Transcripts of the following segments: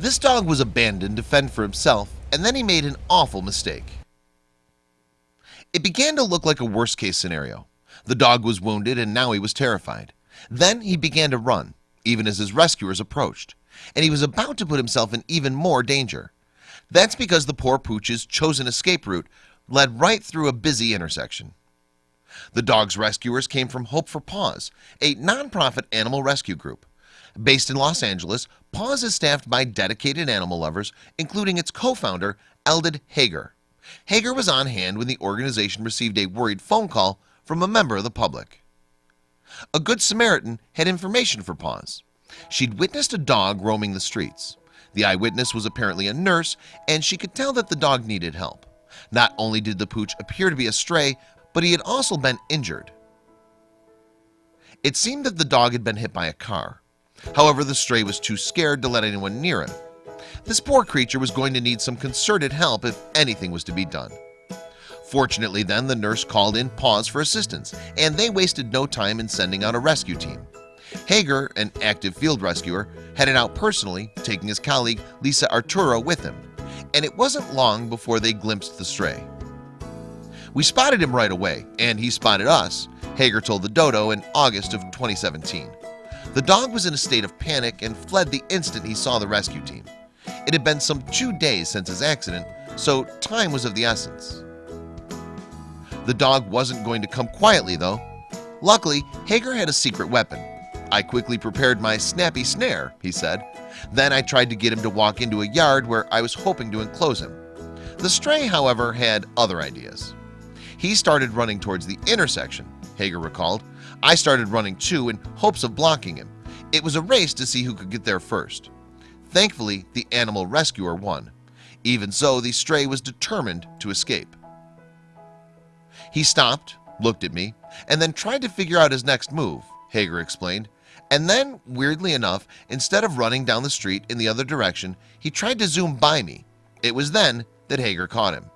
This dog was abandoned to fend for himself and then he made an awful mistake. It began to look like a worst-case scenario. The dog was wounded and now he was terrified. Then he began to run even as his rescuers approached and he was about to put himself in even more danger. That's because the poor pooch's chosen escape route led right through a busy intersection. The dog's rescuers came from Hope for Paws a nonprofit animal rescue group Based in Los Angeles Paws is staffed by dedicated animal lovers including its co-founder Eldad Hagar. Hagar was on hand when the organization received a worried phone call from a member of the public. A Good Samaritan had information for Paws. She'd witnessed a dog roaming the streets. The eyewitness was apparently a nurse and she could tell that the dog needed help. Not only did the pooch appear to be a stray But he had also been injured. It seemed that the dog had been hit by a car However, the stray was too scared to let anyone near him. This poor creature was going to need some concerted help if anything was to be done. Fortunately then the nurse called in Paws for assistance and they wasted no time in sending out a rescue team. Hagar an active field rescuer headed out personally taking his colleague Lisa Arturo with him and it wasn't long before they glimpsed the stray. We spotted him right away and he spotted us Hagar told the dodo in August of 2017 the dog was in a state of panic and fled the instant he saw the rescue team. It had been some two days since his accident So time was of the essence. The dog wasn't going to come quietly though. Luckily Hagar had a secret weapon. I quickly prepared my snappy snare he said. Then I tried to get him to walk into a yard where I was hoping to enclose him. The stray however had other ideas. He started running towards the intersection Hagar recalled I started running too in hopes of blocking him. It was a race to see who could get there first. Thankfully the animal rescuer won. Even so the stray was determined to escape. He stopped looked at me and then tried to figure out his next move Hagar explained. And then weirdly enough instead of running down the street in the other direction he tried to zoom by me. It was then that Hagar caught him.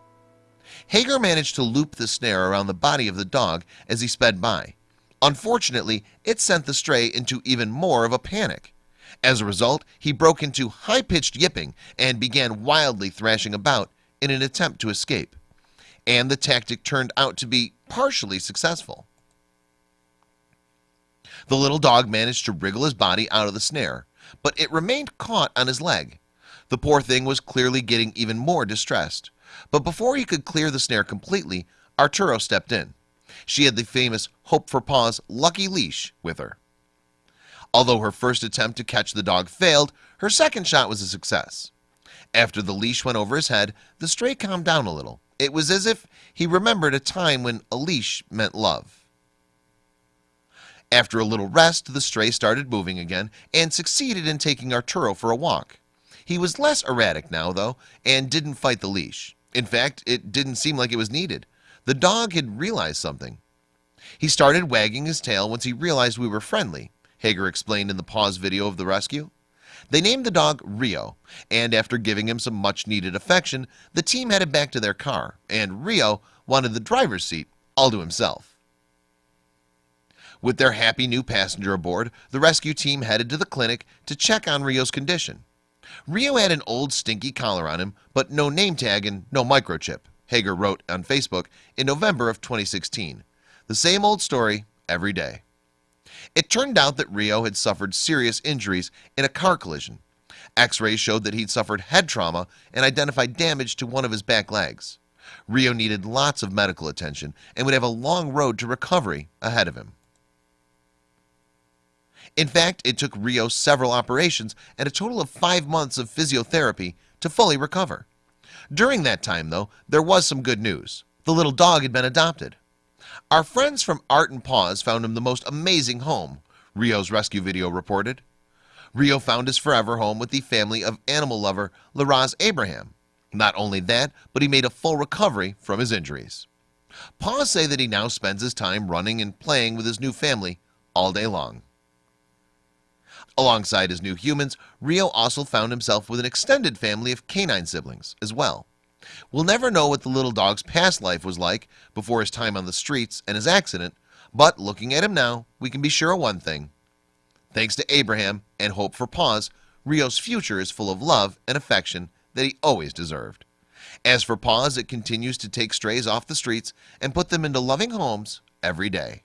Hagar managed to loop the snare around the body of the dog as he sped by Unfortunately it sent the stray into even more of a panic. As a result he broke into high-pitched yipping and began wildly thrashing about in an attempt to escape. And the tactic turned out to be partially successful. The little dog managed to wriggle his body out of the snare but it remained caught on his leg. The poor thing was clearly getting even more distressed. But before he could clear the snare completely Arturo stepped in she had the famous hope for paws lucky leash with her. Although her first attempt to catch the dog failed her second shot was a success. After the leash went over his head the stray calmed down a little. It was as if he remembered a time when a leash meant love. After a little rest the stray started moving again and succeeded in taking Arturo for a walk. He was less erratic now though and didn't fight the leash. In fact it didn't seem like it was needed the dog had realized something. He started wagging his tail once he realized we were friendly Hagar explained in the Paws video of the rescue. They named the dog Rio and after giving him some much needed affection the team headed back to their car and Rio wanted the driver's seat all to himself. With their happy new passenger aboard the rescue team headed to the clinic to check on Rio's condition. Rio had an old stinky collar on him but no name tag and no microchip Hagar wrote on Facebook in November of 2016 the same old story every day. It turned out that Rio had suffered serious injuries in a car collision. X-rays showed that he'd suffered head trauma and identified damage to one of his back legs. Rio needed lots of medical attention and would have a long road to recovery ahead of him. In fact it took Rio several operations and a total of five months of physiotherapy to fully recover during that time though there was some good news. The little dog had been adopted. Our friends from art and paws found him the most amazing home Rio's rescue video reported. Rio found his forever home with the family of animal lover Laraz Abraham. Not only that but he made a full recovery from his injuries. Paws say that he now spends his time running and playing with his new family all day long Alongside his new humans Rio also found himself with an extended family of canine siblings as well. We'll never know what the little dog's past life was like before his time on the streets and his accident But looking at him now we can be sure of one thing. Thanks to Abraham and Hope for Paws Rio's future is full of love and affection that he always deserved. As for Paws it continues to take strays off the streets and put them into loving homes every day